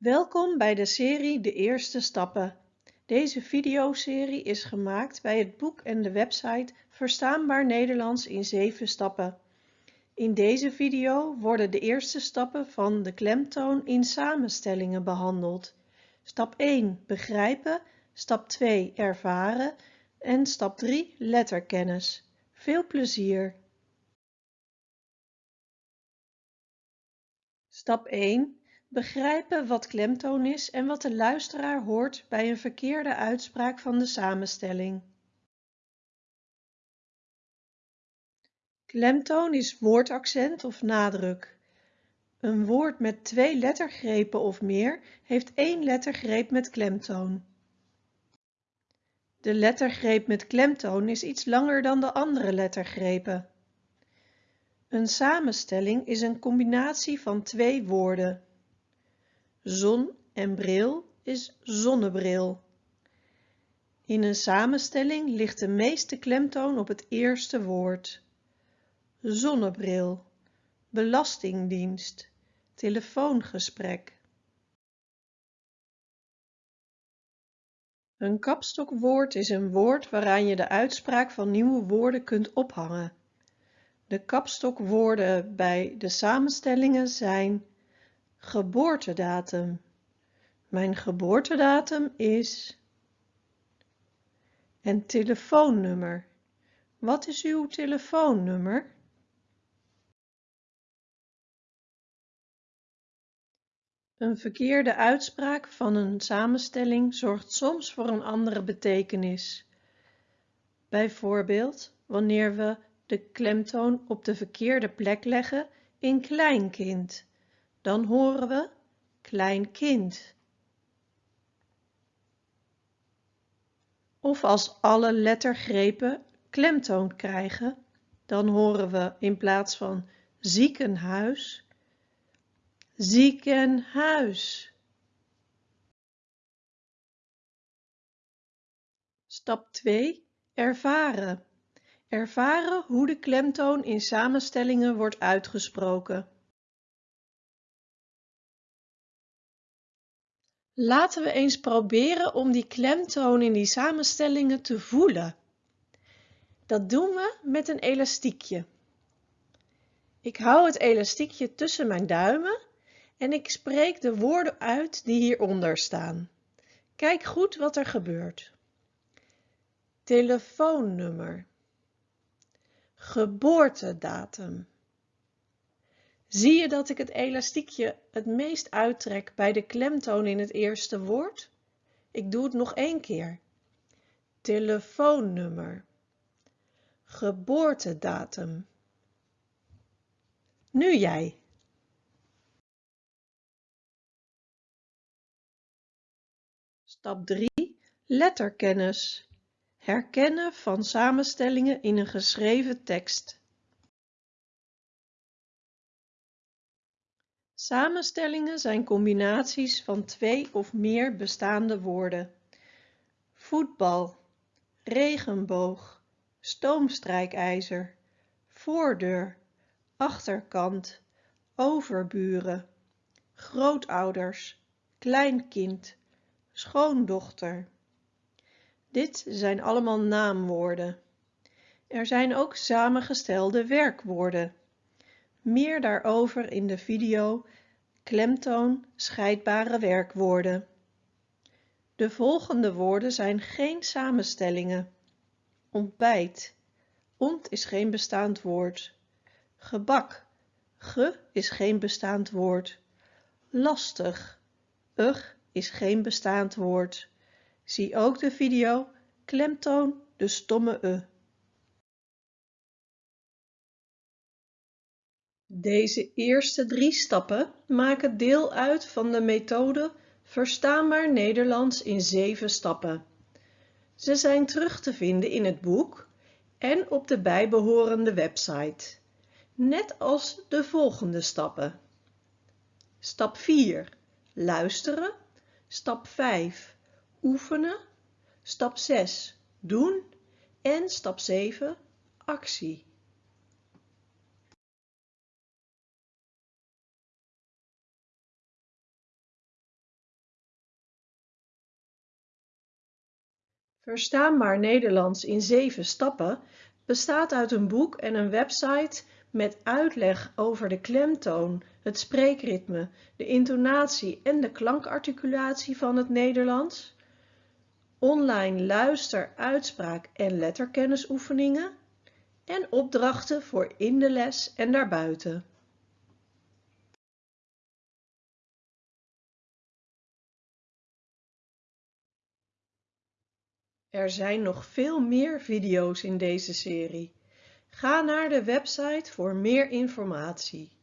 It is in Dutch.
Welkom bij de serie De Eerste Stappen. Deze videoserie is gemaakt bij het boek en de website Verstaanbaar Nederlands in 7 stappen. In deze video worden de eerste stappen van de klemtoon in samenstellingen behandeld. Stap 1 begrijpen, stap 2 ervaren en stap 3 letterkennis. Veel plezier! Stap 1 Begrijpen wat klemtoon is en wat de luisteraar hoort bij een verkeerde uitspraak van de samenstelling. Klemtoon is woordaccent of nadruk. Een woord met twee lettergrepen of meer heeft één lettergreep met klemtoon. De lettergreep met klemtoon is iets langer dan de andere lettergrepen. Een samenstelling is een combinatie van twee woorden. Zon en bril is zonnebril. In een samenstelling ligt de meeste klemtoon op het eerste woord. Zonnebril, belastingdienst, telefoongesprek. Een kapstokwoord is een woord waaraan je de uitspraak van nieuwe woorden kunt ophangen. De kapstokwoorden bij de samenstellingen zijn Geboortedatum. Mijn geboortedatum is... En telefoonnummer. Wat is uw telefoonnummer? Een verkeerde uitspraak van een samenstelling zorgt soms voor een andere betekenis. Bijvoorbeeld wanneer we de klemtoon op de verkeerde plek leggen in kleinkind dan horen we klein kind. Of als alle lettergrepen klemtoon krijgen, dan horen we in plaats van ziekenhuis, ziekenhuis. Stap 2. Ervaren. Ervaren hoe de klemtoon in samenstellingen wordt uitgesproken. Laten we eens proberen om die klemtoon in die samenstellingen te voelen. Dat doen we met een elastiekje. Ik hou het elastiekje tussen mijn duimen en ik spreek de woorden uit die hieronder staan. Kijk goed wat er gebeurt. Telefoonnummer. Geboortedatum. Zie je dat ik het elastiekje het meest uittrek bij de klemtoon in het eerste woord? Ik doe het nog één keer. Telefoonnummer. Geboortedatum. Nu jij. Stap 3. Letterkennis. Herkennen van samenstellingen in een geschreven tekst. Samenstellingen zijn combinaties van twee of meer bestaande woorden. Voetbal, regenboog, stoomstrijkijzer, voordeur, achterkant, overburen, grootouders, kleinkind, schoondochter. Dit zijn allemaal naamwoorden. Er zijn ook samengestelde werkwoorden. Meer daarover in de video Klemtoon scheidbare werkwoorden. De volgende woorden zijn geen samenstellingen. Ontbijt. Ont is geen bestaand woord. Gebak. Ge is geen bestaand woord. Lastig. Ug is geen bestaand woord. Zie ook de video Klemtoon de stomme e. Deze eerste drie stappen maken deel uit van de methode Verstaanbaar Nederlands in 7 stappen. Ze zijn terug te vinden in het boek en op de bijbehorende website, net als de volgende stappen. Stap 4. Luisteren. Stap 5. Oefenen. Stap 6. Doen. En stap 7. Actie. Verstaanbaar Nederlands in 7 stappen bestaat uit een boek en een website met uitleg over de klemtoon, het spreekritme, de intonatie en de klankarticulatie van het Nederlands, online luister-, uitspraak- en letterkennisoefeningen en opdrachten voor in de les en daarbuiten. Er zijn nog veel meer video's in deze serie. Ga naar de website voor meer informatie.